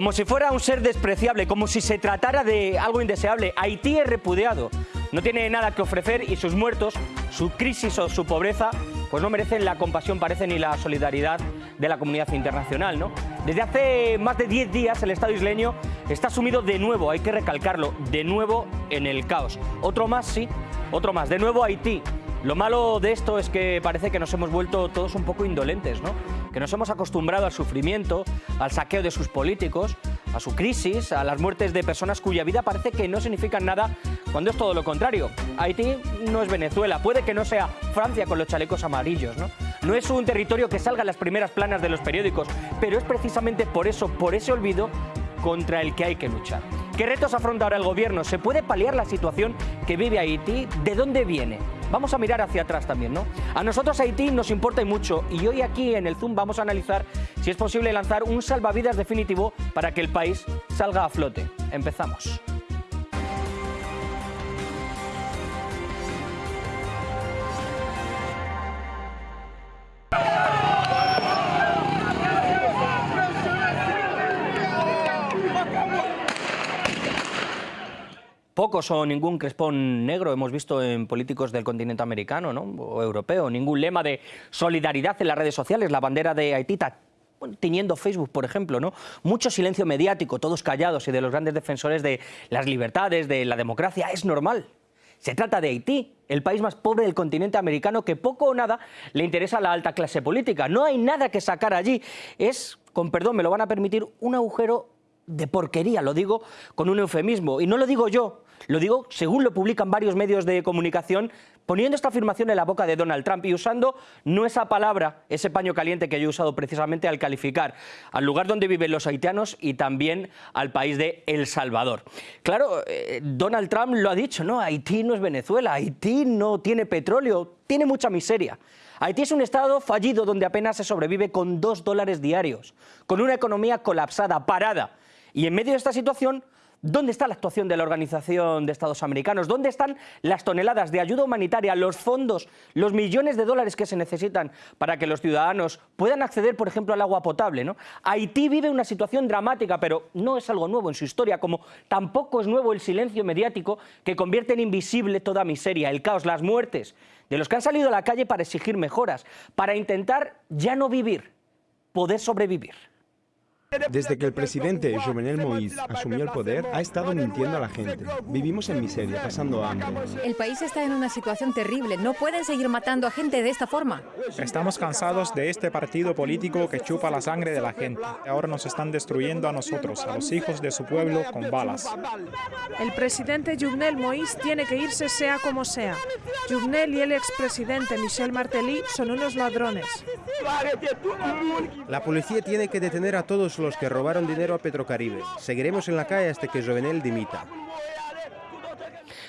Como si fuera un ser despreciable, como si se tratara de algo indeseable. Haití es repudiado, no tiene nada que ofrecer y sus muertos, su crisis o su pobreza, pues no merecen la compasión, parece, ni la solidaridad de la comunidad internacional. ¿no? Desde hace más de 10 días el Estado isleño está sumido de nuevo, hay que recalcarlo, de nuevo en el caos. Otro más, sí, otro más. De nuevo Haití, lo malo de esto es que parece que nos hemos vuelto todos un poco indolentes, ¿no? que nos hemos acostumbrado al sufrimiento, al saqueo de sus políticos, a su crisis, a las muertes de personas cuya vida parece que no significan nada cuando es todo lo contrario. Haití no es Venezuela, puede que no sea Francia con los chalecos amarillos, ¿no? No es un territorio que salga en las primeras planas de los periódicos, pero es precisamente por eso, por ese olvido, contra el que hay que luchar. ¿Qué retos afronta ahora el gobierno? ¿Se puede paliar la situación que vive Haití? ¿De dónde viene? Vamos a mirar hacia atrás también, ¿no? A nosotros Haití nos importa y mucho y hoy aquí en el Zoom vamos a analizar si es posible lanzar un salvavidas definitivo para que el país salga a flote. Empezamos. Pocos o ningún crespón negro hemos visto en políticos del continente americano ¿no? o europeo, ningún lema de solidaridad en las redes sociales, la bandera de Haití tiñendo Facebook, por ejemplo, ¿no? Mucho silencio mediático, todos callados y de los grandes defensores de las libertades, de la democracia, es normal. Se trata de Haití, el país más pobre del continente americano que poco o nada le interesa a la alta clase política. No hay nada que sacar allí. Es, con perdón, me lo van a permitir, un agujero de porquería, lo digo con un eufemismo. Y no lo digo yo, lo digo según lo publican varios medios de comunicación, poniendo esta afirmación en la boca de Donald Trump y usando no esa palabra, ese paño caliente que yo he usado precisamente al calificar al lugar donde viven los haitianos y también al país de El Salvador. Claro, eh, Donald Trump lo ha dicho, ¿no? Haití no es Venezuela, Haití no tiene petróleo, tiene mucha miseria. Haití es un estado fallido donde apenas se sobrevive con dos dólares diarios, con una economía colapsada, parada. Y en medio de esta situación, ¿Dónde está la actuación de la Organización de Estados Americanos? ¿Dónde están las toneladas de ayuda humanitaria, los fondos, los millones de dólares que se necesitan para que los ciudadanos puedan acceder, por ejemplo, al agua potable? Haití vive una situación dramática, pero no es algo nuevo en su historia, como tampoco es nuevo el silencio mediático que convierte en invisible toda miseria, el caos, las muertes, de los que han salido a la calle para exigir mejoras, para intentar ya no vivir, poder sobrevivir. Desde que el presidente Jovenel Moïse asumió el poder, ha estado mintiendo a la gente. Vivimos en miseria, pasando hambre. El país está en una situación terrible. No pueden seguir matando a gente de esta forma. Estamos cansados de este partido político que chupa la sangre de la gente. Ahora nos están destruyendo a nosotros, a los hijos de su pueblo, con balas. El presidente Jovenel Moïse tiene que irse sea como sea. Jovenel y el expresidente Michel Martelly son unos ladrones. La policía tiene que detener a todos los que robaron dinero a Petrocaribe. Seguiremos en la calle hasta que Jovenel dimita.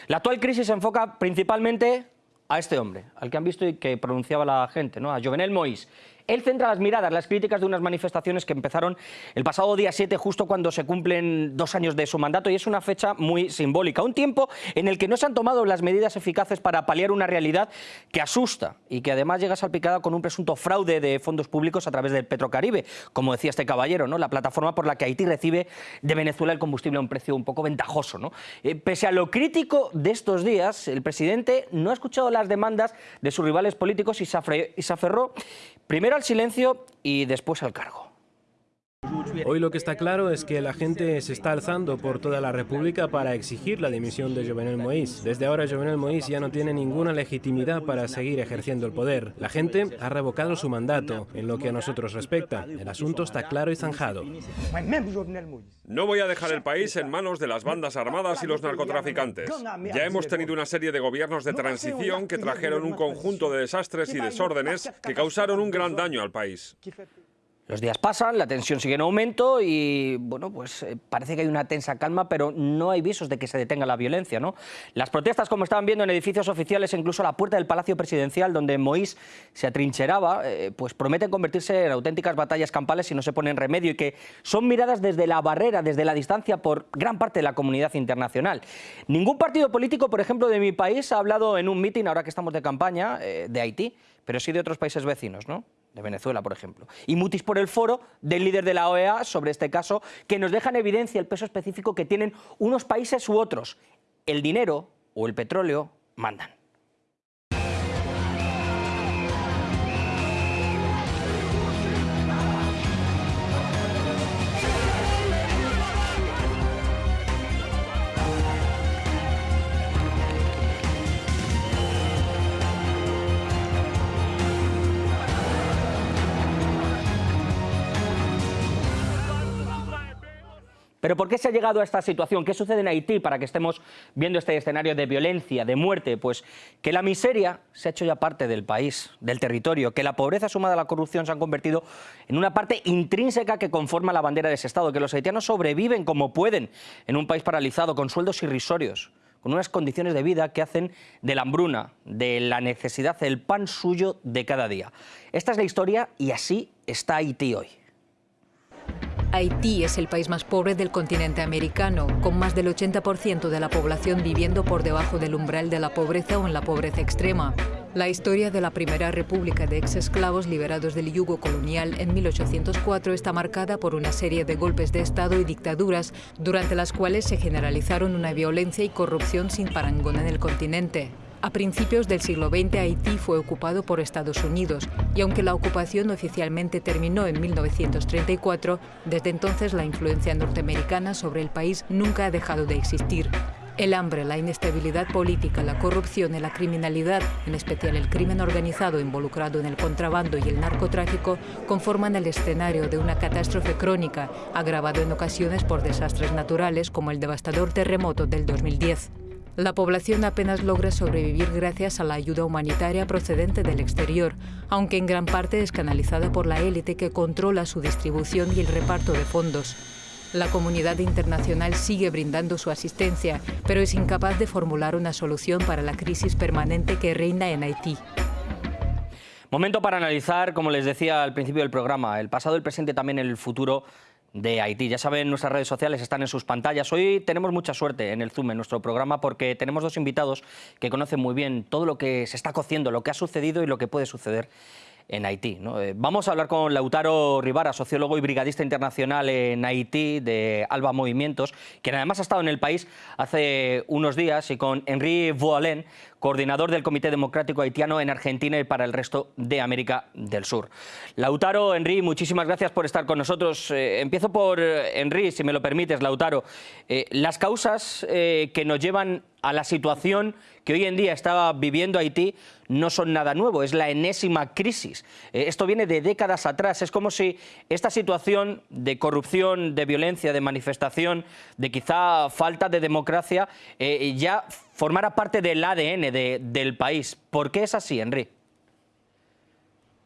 La actual crisis se enfoca principalmente a este hombre, al que han visto y que pronunciaba la gente, ¿no? a Jovenel Moïse. Él centra las miradas, las críticas de unas manifestaciones que empezaron el pasado día 7, justo cuando se cumplen dos años de su mandato, y es una fecha muy simbólica. Un tiempo en el que no se han tomado las medidas eficaces para paliar una realidad que asusta y que además llega salpicada con un presunto fraude de fondos públicos a través del Petrocaribe, como decía este caballero, ¿no? la plataforma por la que Haití recibe de Venezuela el combustible a un precio un poco ventajoso. ¿no? Eh, pese a lo crítico de estos días, el presidente no ha escuchado las demandas de sus rivales políticos y se aferró primero al silencio y después al cargo. Hoy lo que está claro es que la gente se está alzando por toda la República para exigir la dimisión de Jovenel Moïse. Desde ahora Jovenel Moïse ya no tiene ninguna legitimidad para seguir ejerciendo el poder. La gente ha revocado su mandato en lo que a nosotros respecta. El asunto está claro y zanjado. No voy a dejar el país en manos de las bandas armadas y los narcotraficantes. Ya hemos tenido una serie de gobiernos de transición que trajeron un conjunto de desastres y desórdenes que causaron un gran daño al país. Los días pasan, la tensión sigue en aumento y bueno, pues eh, parece que hay una tensa calma, pero no hay visos de que se detenga la violencia. ¿no? Las protestas, como estaban viendo en edificios oficiales, incluso a la puerta del Palacio Presidencial, donde Moïse se atrincheraba, eh, pues prometen convertirse en auténticas batallas campales si no se ponen remedio y que son miradas desde la barrera, desde la distancia por gran parte de la comunidad internacional. Ningún partido político, por ejemplo, de mi país ha hablado en un mitin, ahora que estamos de campaña, eh, de Haití, pero sí de otros países vecinos, ¿no? De Venezuela, por ejemplo. Y mutis por el foro del líder de la OEA sobre este caso, que nos deja en evidencia el peso específico que tienen unos países u otros. El dinero o el petróleo mandan. Pero ¿por qué se ha llegado a esta situación? ¿Qué sucede en Haití para que estemos viendo este escenario de violencia, de muerte? Pues que la miseria se ha hecho ya parte del país, del territorio, que la pobreza sumada a la corrupción se han convertido en una parte intrínseca que conforma la bandera de ese Estado, que los haitianos sobreviven como pueden en un país paralizado, con sueldos irrisorios con unas condiciones de vida que hacen de la hambruna, de la necesidad, el pan suyo de cada día. Esta es la historia y así está Haití hoy. Haití es el país más pobre del continente americano, con más del 80% de la población viviendo por debajo del umbral de la pobreza o en la pobreza extrema. La historia de la primera república de ex-esclavos liberados del yugo colonial en 1804 está marcada por una serie de golpes de Estado y dictaduras, durante las cuales se generalizaron una violencia y corrupción sin parangón en el continente. A principios del siglo XX Haití fue ocupado por Estados Unidos y aunque la ocupación oficialmente terminó en 1934, desde entonces la influencia norteamericana sobre el país nunca ha dejado de existir. El hambre, la inestabilidad política, la corrupción y la criminalidad, en especial el crimen organizado involucrado en el contrabando y el narcotráfico, conforman el escenario de una catástrofe crónica, agravado en ocasiones por desastres naturales como el devastador terremoto del 2010. La población apenas logra sobrevivir gracias a la ayuda humanitaria procedente del exterior, aunque en gran parte es canalizada por la élite que controla su distribución y el reparto de fondos. La comunidad internacional sigue brindando su asistencia, pero es incapaz de formular una solución para la crisis permanente que reina en Haití. Momento para analizar, como les decía al principio del programa, el pasado, el presente, también el futuro de Haití. Ya saben, nuestras redes sociales están en sus pantallas. Hoy tenemos mucha suerte en el Zoom, en nuestro programa, porque tenemos dos invitados que conocen muy bien todo lo que se está cociendo, lo que ha sucedido y lo que puede suceder en Haití. Eh, vamos a hablar con Lautaro Rivara, sociólogo y brigadista internacional en Haití de Alba Movimientos, quien además ha estado en el país hace unos días, y con Henri Voalen, coordinador del Comité Democrático Haitiano en Argentina y para el resto de América del Sur. Lautaro, Henry, muchísimas gracias por estar con nosotros. Eh, empiezo por eh, Henry, si me lo permites, Lautaro. Eh, las causas que nos llevan a la situación que hoy en día está viviendo Haití no son nada nuevo, es la enésima crisis. esto viene de décadas atrás, es como si esta situación de corrupción, de violencia, de manifestación, de quizá falta de democracia, ya formara parte del ADN del país. ¿Por qué es así, Henry?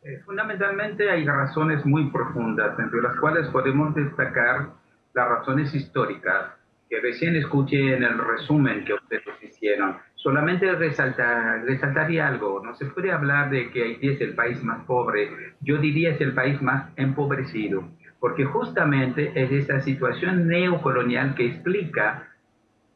Eh, fundamentalmente hay razones muy profundas, entre las cuales podemos destacar las razones históricas, que recién escuché en el resumen que ustedes hicieron. Solamente resaltar, resaltaría algo, no se puede hablar de que Haití es el país más pobre, yo diría es el país más empobrecido, porque justamente es esa situación neocolonial que explica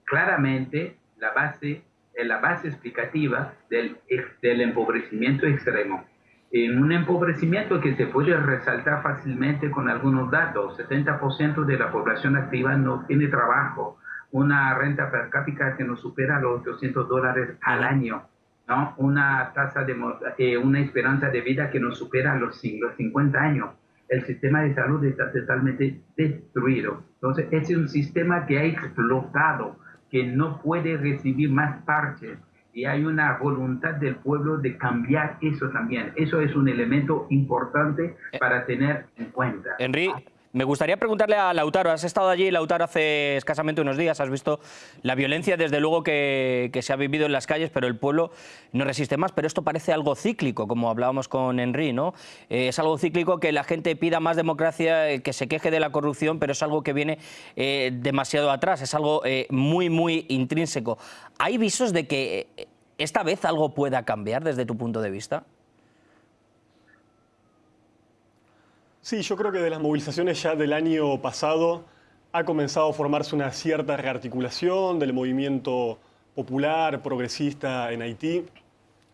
claramente la base, la base explicativa del, del empobrecimiento extremo. En un empobrecimiento que se puede resaltar fácilmente con algunos datos, 70% de la población activa no tiene trabajo, una renta per cápita que no supera los 800 dólares al año, ¿no? una tasa de eh, una esperanza de vida que no supera los, los 50 años. El sistema de salud está totalmente destruido. Entonces, es un sistema que ha explotado que no puede recibir más parches y hay una voluntad del pueblo de cambiar eso también. Eso es un elemento importante para tener en cuenta. Henry, me gustaría preguntarle a Lautaro, has estado allí, Lautaro, hace escasamente unos días, has visto la violencia, desde luego, que, se ha vivido en las calles, pero el pueblo no resiste más, pero esto parece algo cíclico, como hablábamos con Henry, ¿no? Eh, es algo cíclico que la gente pida más democracia, eh, que se queje de la corrupción, pero es algo que viene eh, demasiado atrás, es algo muy, muy intrínseco. ¿Hay visos de que esta vez algo pueda cambiar desde tu punto de vista? Sí, yo creo que de las movilizaciones ya del año pasado ha comenzado a formarse una cierta rearticulación del movimiento popular, progresista en Haití.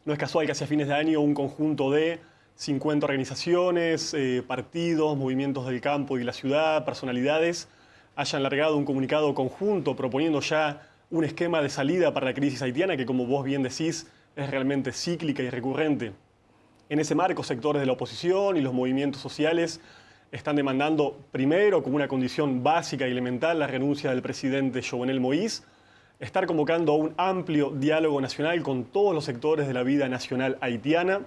No es casual que hacia fines de año un conjunto de 50 organizaciones, eh, partidos, movimientos del campo y la ciudad, personalidades, hayan largado un comunicado conjunto proponiendo ya un esquema de salida para la crisis haitiana que, como vos bien decís, es realmente cíclica y recurrente. En ese marco, sectores de la oposición y los movimientos sociales están demandando primero, como una condición básica y elemental, la renuncia del presidente Jovenel Moïse, estar convocando a un amplio diálogo nacional con todos los sectores de la vida nacional haitiana,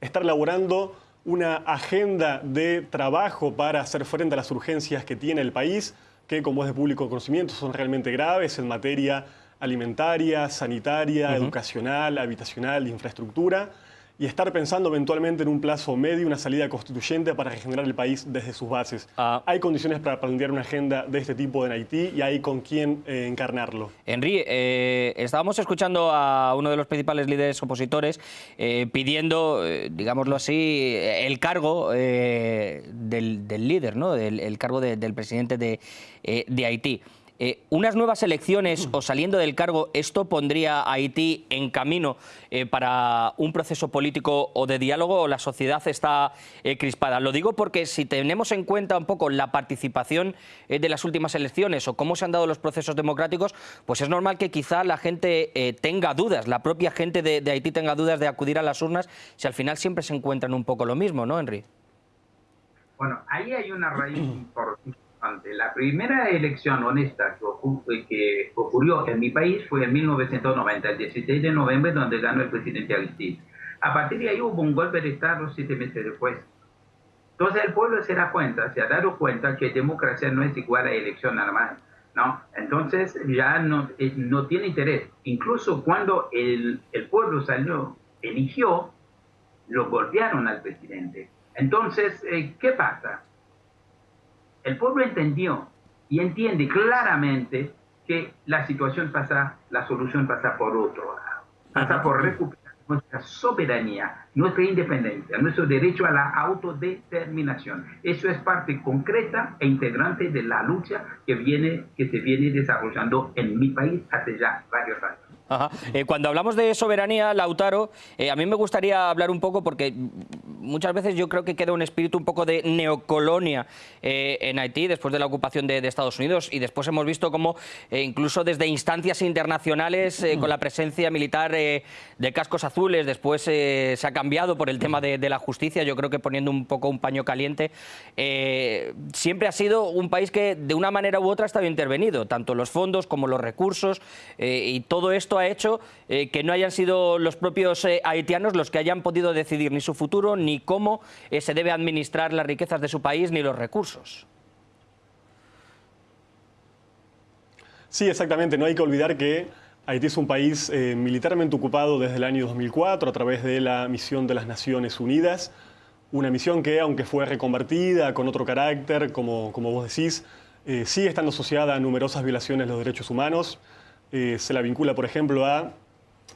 estar elaborando una agenda de trabajo para hacer frente a las urgencias que tiene el país, que como es de público conocimiento son realmente graves en materia alimentaria, sanitaria, educacional, habitacional, de infraestructura, y estar pensando eventualmente en un plazo medio, una salida constituyente para regenerar el país desde sus bases. Ah. Hay condiciones para plantear una agenda de este tipo en Haití y hay con quién eh, encarnarlo. Henry, eh, estábamos escuchando a uno de los principales líderes opositores eh, pidiendo, digámoslo así, el cargo del, líder, ¿no? el, cargo del presidente de, de Haití. Eh, unas nuevas elecciones o saliendo del cargo, ¿esto pondría a Haití en camino eh, para un proceso político o de diálogo o la sociedad está eh, crispada? Lo digo porque si tenemos en cuenta un poco la participación de las últimas elecciones o cómo se han dado los procesos democráticos, pues es normal que quizá la gente tenga dudas, la propia gente de, de, Haití tenga dudas de acudir a las urnas, si al final siempre se encuentran un poco lo mismo, ¿no, Henry? Bueno, ahí hay una raíz importante la primera elección honesta que, ocurrió en mi país fue en 1990, el 16 de noviembre, donde ganó el presidente Agustín. A partir de ahí hubo un golpe de Estado siete meses después. Entonces el pueblo se da cuenta, se ha dado cuenta que democracia no es igual a elección normal. ¿no? Entonces ya no, eh, no tiene interés. Incluso cuando el, el pueblo salió, eligió, lo golpearon al presidente. Entonces, eh, ¿qué pasa? El pueblo entendió y entiende claramente que la situación pasa, la solución pasa por otro lado, pasa por recuperar nuestra soberanía, nuestra independencia, nuestro derecho a la autodeterminación. Eso es parte concreta e integrante de la lucha que, viene, que se viene desarrollando en mi país hace ya varios años. Eh, cuando hablamos de soberanía, Lautaro, eh, a mí me gustaría hablar un poco porque muchas veces yo creo que queda un espíritu un poco de neocolonia eh, en Haití después de la ocupación de, Estados Unidos y después hemos visto como incluso desde instancias internacionales con la presencia militar de cascos azules, después se ha cambiado por el tema de, la justicia, yo creo que poniendo un poco un paño caliente, siempre ha sido un país que de una manera u otra ha estado intervenido, tanto los fondos como los recursos y todo esto ha hecho eh, que no hayan sido los propios eh, haitianos los que hayan podido decidir ni su futuro, ni cómo eh, se debe administrar las riquezas de su país, ni los recursos. Sí, exactamente. No hay que olvidar que Haití es un país militarmente ocupado desde el año 2004 a través de la misión de las Naciones Unidas. Una misión que, aunque fue reconvertida con otro carácter, como, como vos decís, sigue estando asociada a numerosas violaciones de los derechos humanos. Eh, se la vincula, por ejemplo, a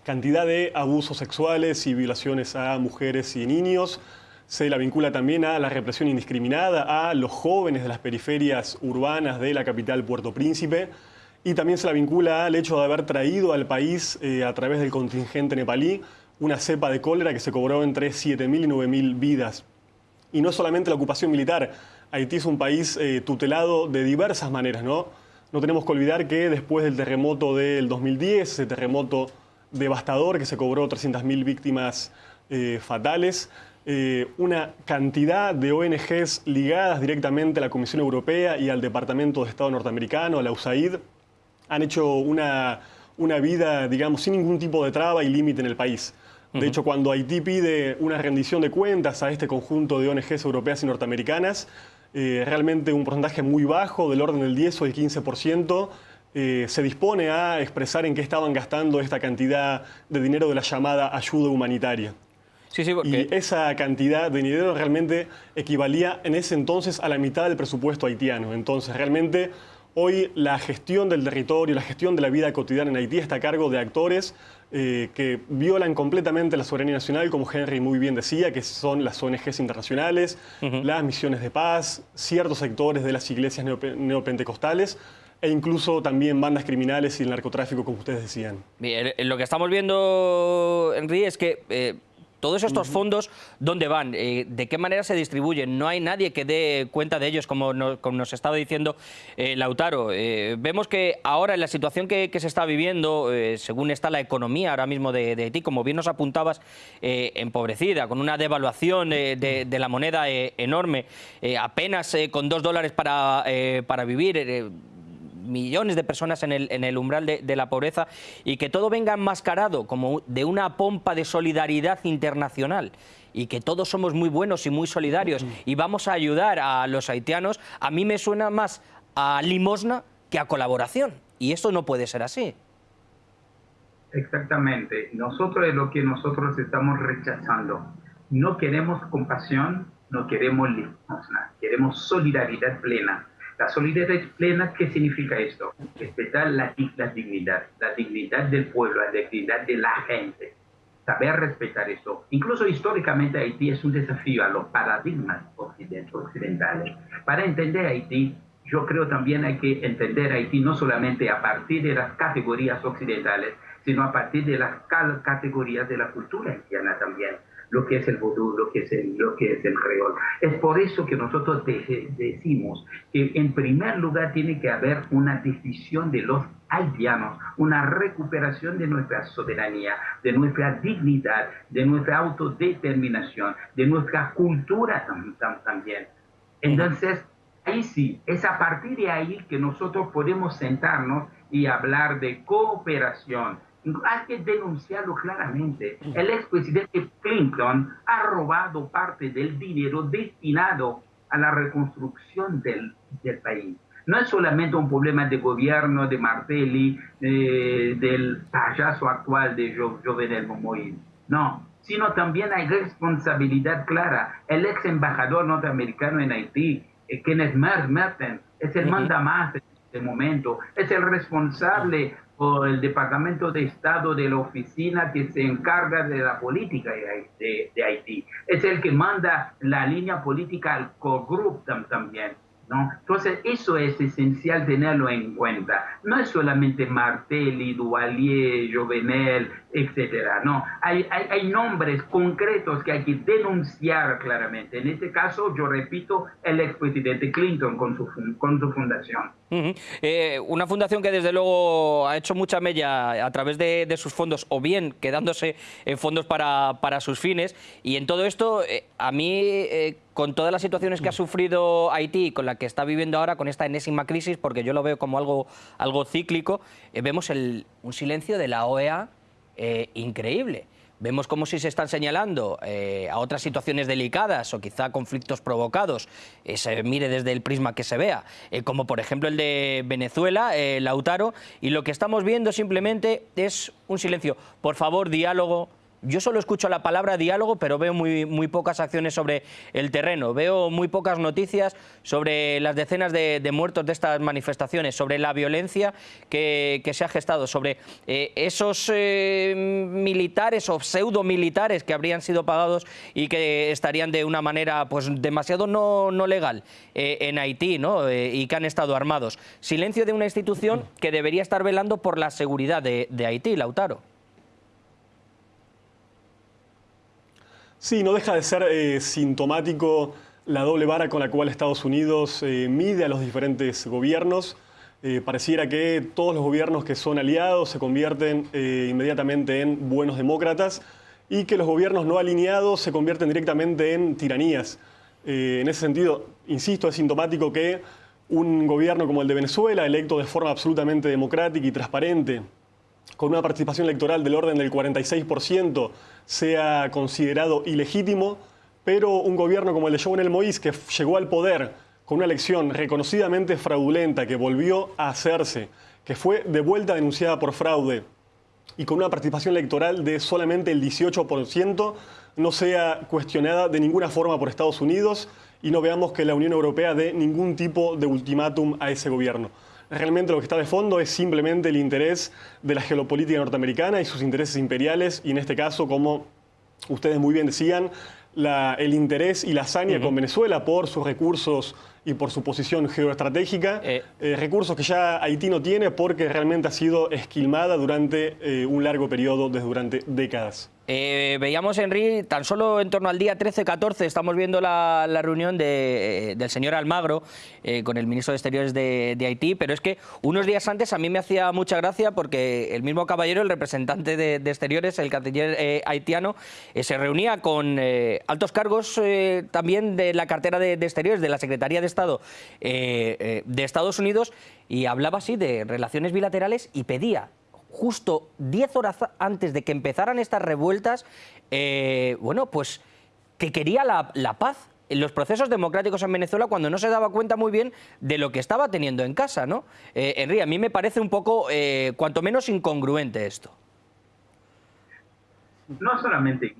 cantidad de abusos sexuales y violaciones a mujeres y niños. Se la vincula también a la represión indiscriminada a los jóvenes de las periferias urbanas de la capital Puerto Príncipe. Y también se la vincula al hecho de haber traído al país, eh, a través del contingente nepalí, una cepa de cólera que se cobró entre 7.000 y 9.000 vidas. Y no solamente la ocupación militar, Haití es un país eh, tutelado de diversas maneras, ¿no? No tenemos que olvidar que después del terremoto del 2010, ese terremoto devastador que se cobró 300.000 víctimas eh, fatales, eh, una cantidad de ONGs ligadas directamente a la Comisión Europea y al Departamento de Estado norteamericano, a la USAID, han hecho una, una vida, digamos, sin ningún tipo de traba y límite en el país. De hecho, cuando Haití pide una rendición de cuentas a este conjunto de ONGs europeas y norteamericanas, eh, realmente un porcentaje muy bajo, del orden del 10 o el 15%, eh, se dispone a expresar en qué estaban gastando esta cantidad de dinero de la llamada ayuda humanitaria. Sí, sí, Y esa cantidad de dinero realmente equivalía en ese entonces a la mitad del presupuesto haitiano. Entonces, realmente hoy la gestión del territorio, la gestión de la vida cotidiana en Haití está a cargo de actores eh, que violan completamente la soberanía nacional, como Henry muy bien decía, que son las ONGs internacionales, las misiones de paz, ciertos sectores de las iglesias neopentecostales e incluso también bandas criminales y el narcotráfico, como ustedes decían. Bien, lo que estamos viendo, Henry, es que... Eh, todos estos fondos, ¿dónde van? Eh, ¿De qué manera se distribuyen? No hay nadie que dé cuenta de ellos, como nos, estaba diciendo eh, Lautaro. Eh, vemos que ahora en la situación que, se está viviendo, según está la economía ahora mismo de, Haití, como bien nos apuntabas, empobrecida, con una devaluación de, la moneda enorme, apenas con dos dólares para, para vivir millones de personas en el, umbral de, la pobreza y que todo venga enmascarado como de una pompa de solidaridad internacional y que todos somos muy buenos y muy solidarios y vamos a ayudar a los haitianos, a mí me suena más a limosna que a colaboración. Y esto no puede ser así. Exactamente. Nosotros es lo que nosotros estamos rechazando. No queremos compasión, no queremos limosna, queremos solidaridad plena la solidaridad plena, ¿qué significa esto? Respetar la, la dignidad, la dignidad del pueblo, la dignidad de la gente. Saber respetar eso. Incluso históricamente Haití es un desafío a los paradigmas occidentales. Para entender Haití, yo creo también hay que entender Haití no solamente a partir de las categorías occidentales, sino a partir de las categorías de la cultura haitiana también lo que es el vudú, lo que es el, lo que es el creol. Es por eso que nosotros decimos que en primer lugar tiene que haber una decisión de los haitianos, una recuperación de nuestra soberanía, de nuestra dignidad, de nuestra autodeterminación, de nuestra cultura también. Entonces, ahí sí, es a partir de ahí que nosotros podemos sentarnos y hablar de cooperación, hay que denunciarlo claramente. El expresidente Clinton ha robado parte del dinero destinado a la reconstrucción del, del país. No es solamente un problema de gobierno de Martelli, eh, del payaso actual de Jovenel Moïse, no, sino también hay responsabilidad clara. El ex embajador norteamericano en Haití, eh, Kenneth Merten, es el manda más en este momento, es el responsable o el Departamento de Estado de la oficina que se encarga de la política de, de Haití. Es el que manda la línea política al co-group también. ¿no? Entonces, eso es esencial tenerlo en cuenta. No es solamente Martelli, Duvalier, Jovenel, etcétera. No, hay, hay, nombres concretos que hay que denunciar claramente. En este caso, yo repito, el expresidente Clinton con su, con su fundación. Eh, una fundación que desde luego ha hecho mucha mella a través de, sus fondos o bien quedándose en fondos para, para sus fines y en todo esto eh, a mí eh, con todas las situaciones que ha sufrido Haití, con la que está viviendo ahora, con esta enésima crisis, porque yo lo veo como algo, algo cíclico, vemos el, un silencio de la OEA eh, increíble. Vemos como si se están señalando eh, a otras situaciones delicadas o quizá conflictos provocados, eh, se mire desde el prisma que se vea, como por ejemplo el de Venezuela, Lautaro, y lo que estamos viendo simplemente es un silencio. Por favor, diálogo, yo solo escucho la palabra diálogo, pero veo muy, muy pocas acciones sobre el terreno. Veo muy pocas noticias sobre las decenas de, muertos de estas manifestaciones, sobre la violencia que, se ha gestado, sobre eh, esos eh, militares o pseudo militares que habrían sido pagados y que estarían de una manera pues demasiado no, legal eh, en Haití ¿no? y que han estado armados. Silencio de una institución que debería estar velando por la seguridad de Haití, Lautaro. Sí, no deja de ser eh, sintomático la doble vara con la cual Estados Unidos eh, mide a los diferentes gobiernos. Eh, pareciera que todos los gobiernos que son aliados se convierten inmediatamente en buenos demócratas y que los gobiernos no alineados se convierten directamente en tiranías. en ese sentido, insisto, es sintomático que un gobierno como el de Venezuela, electo de forma absolutamente democrática y transparente, con una participación electoral del orden del 46%, sea considerado ilegítimo, pero un gobierno como el de Jovenel Moïse, que llegó al poder con una elección reconocidamente fraudulenta, que volvió a hacerse, que fue de vuelta denunciada por fraude, y con una participación electoral de solamente el 18%, no sea cuestionada de ninguna forma por Estados Unidos y no veamos que la Unión Europea dé ningún tipo de ultimátum a ese gobierno. Realmente lo que está de fondo es simplemente el interés de la geopolítica norteamericana y sus intereses imperiales, y en este caso, como ustedes muy bien decían, el interés y la hazaña con Venezuela por sus recursos y por su posición geoestratégica, eh. Eh, recursos que ya Haití no tiene porque realmente ha sido esquilmada durante eh, un largo periodo, desde durante décadas. Eh, veíamos, Henry, tan solo en torno al día 13-14 estamos viendo la, reunión eh, del señor Almagro eh, con el ministro de Exteriores de, Haití, pero es que unos días antes a mí me hacía mucha gracia porque el mismo caballero, el representante de, Exteriores, el canciller haitiano, se reunía con altos cargos también de la cartera de, Exteriores, de la Secretaría de Estado de Estados Unidos, y hablaba así de relaciones bilaterales y pedía justo 10 horas antes de que empezaran estas revueltas, eh, bueno, pues que quería la, paz en los procesos democráticos en Venezuela cuando no se daba cuenta muy bien de lo que estaba teniendo en casa, ¿no? Eh, a mí me parece un poco, eh, cuanto menos, incongruente esto. No solamente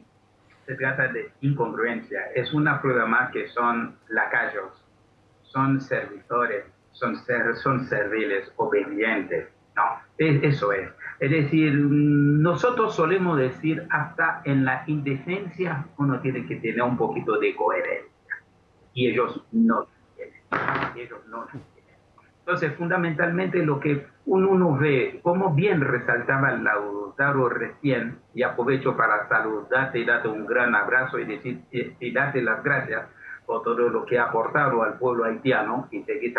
se trata de incongruencia, es una prueba más que son lacayos, son servidores, son, son serviles, obedientes, ¿no? eso es. Es decir, nosotros solemos decir hasta en la indecencia uno tiene que tener un poquito de coherencia. Y ellos no tienen. Ellos no tienen. Entonces, fundamentalmente lo que uno ve, como bien resaltaba Lautaro recién, y aprovecho para saludarte y darte un gran abrazo y, decir, y darte las gracias por todo lo que ha aportado al pueblo haitiano y seguir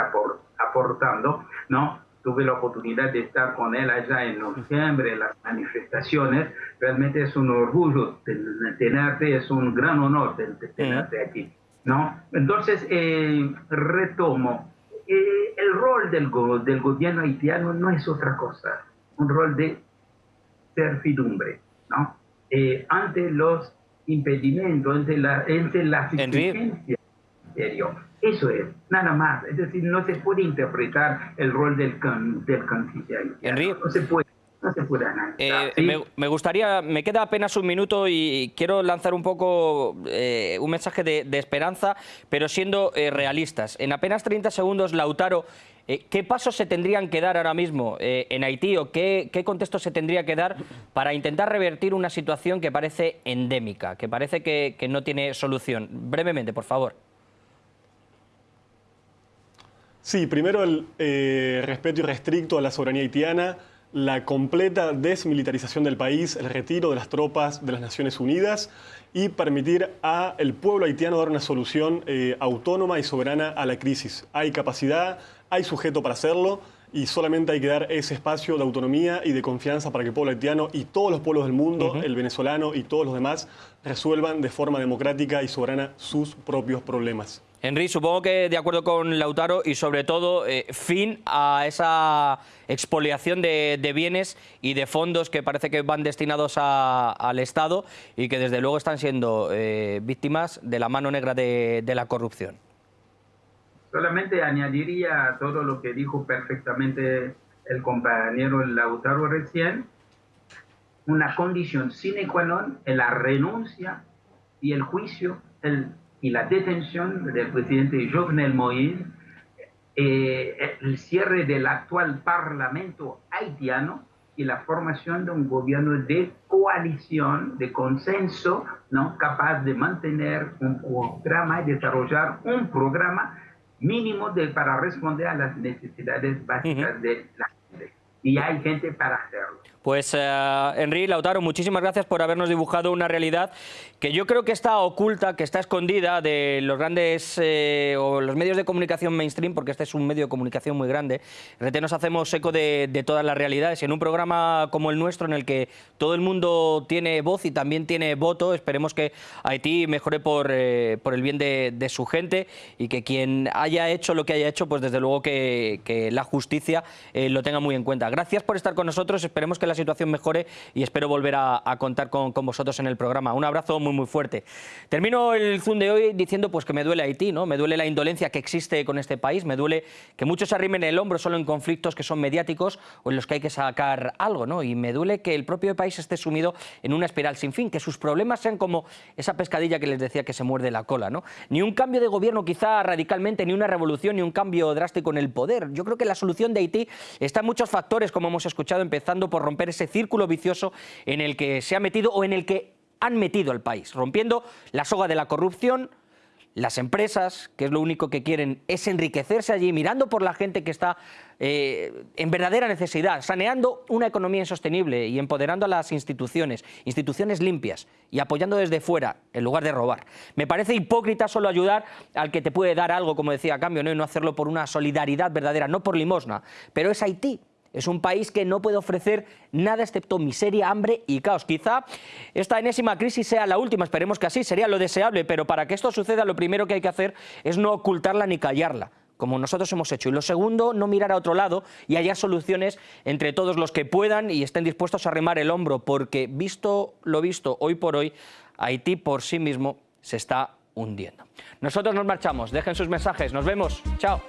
aportando, ¿no? Tuve la oportunidad de estar con él allá en noviembre en las manifestaciones. Realmente es un orgullo tenerte, es un gran honor tenerte aquí. ¿no? Entonces, eh, retomo, eh, el rol del, del gobierno haitiano no es otra cosa, un rol de servidumbre, ¿no? Eh, ante los impedimentos, ante, la, ante las exigencias eso es, nada más. Es decir, no se puede interpretar el rol del, del canciller. No se puede. No se puede eh, me, gustaría, me queda apenas un minuto y quiero lanzar un poco eh, un mensaje de, esperanza, pero siendo eh, realistas. En apenas 30 segundos, Lautaro, ¿qué pasos se tendrían que dar ahora mismo en Haití o qué, contexto se tendría que dar para intentar revertir una situación que parece endémica, que parece que no tiene solución? Brevemente, por favor. Sí, primero el eh, respeto irrestricto a la soberanía haitiana, la completa desmilitarización del país, el retiro de las tropas de las Naciones Unidas y permitir al pueblo haitiano dar una solución eh, autónoma y soberana a la crisis. Hay capacidad, hay sujeto para hacerlo y solamente hay que dar ese espacio de autonomía y de confianza para que el pueblo haitiano y todos los pueblos del mundo, el venezolano y todos los demás, resuelvan de forma democrática y soberana sus propios problemas. Henry, supongo que de acuerdo con Lautaro y sobre todo eh, fin a esa expoliación de, bienes y de fondos que parece que van destinados al Estado y que desde luego están siendo eh, víctimas de la mano negra de, la corrupción. Solamente añadiría todo lo que dijo perfectamente el compañero Lautaro recién, una condición sine qua non en la renuncia y el juicio, el y la detención del presidente Jovenel Moïse, eh, el cierre del actual parlamento haitiano y la formación de un gobierno de coalición, de consenso, ¿no? capaz de mantener un programa y desarrollar un programa mínimo de, para responder a las necesidades básicas de la gente. Y hay gente para hacerlo. Pues uh, Henry Lautaro, muchísimas gracias por habernos dibujado una realidad que yo creo que está oculta, que está escondida de los grandes eh, o los medios de comunicación mainstream, porque este es un medio de comunicación muy grande. RT nos hacemos eco de, todas las realidades y en un programa como el nuestro, en el que todo el mundo tiene voz y también tiene voto, esperemos que Haití mejore por, eh, por el bien de, su gente y que quien haya hecho lo que haya hecho, pues desde luego que, la justicia lo tenga muy en cuenta. Gracias por estar con nosotros, esperemos que la situación mejore y espero volver a, contar con, vosotros en el programa. Un abrazo muy muy fuerte. Termino el Zoom de hoy diciendo pues que me duele Haití, ¿no? me duele la indolencia que existe con este país, me duele que muchos arrimen el hombro solo en conflictos que son mediáticos o en los que hay que sacar algo, ¿no? y me duele que el propio país esté sumido en una espiral sin fin, que sus problemas sean como esa pescadilla que les decía que se muerde la cola. ¿no? Ni un cambio de gobierno quizá radicalmente, ni una revolución, ni un cambio drástico en el poder. Yo creo que la solución de Haití está en muchos factores, como hemos escuchado, empezando por romper ese círculo vicioso en el que se ha metido o en el que han metido al país, rompiendo la soga de la corrupción, las empresas, que es lo único que quieren, es enriquecerse allí, mirando por la gente que está eh, en verdadera necesidad, saneando una economía insostenible y empoderando a las instituciones, instituciones limpias y apoyando desde fuera en lugar de robar. Me parece hipócrita solo ayudar al que te puede dar algo, como decía, a cambio, ¿no? y no hacerlo por una solidaridad verdadera, no por limosna. Pero es Haití, es un país que no puede ofrecer nada excepto miseria, hambre y caos. Quizá esta enésima crisis sea la última, esperemos que así, sería lo deseable, pero para que esto suceda lo primero que hay que hacer es no ocultarla ni callarla como nosotros hemos hecho. Y lo segundo, no mirar a otro lado y hallar soluciones entre todos los que puedan y estén dispuestos a remar el hombro, porque visto lo visto hoy por hoy, Haití por sí mismo se está hundiendo. Nosotros nos marchamos, dejen sus mensajes, nos vemos, chao.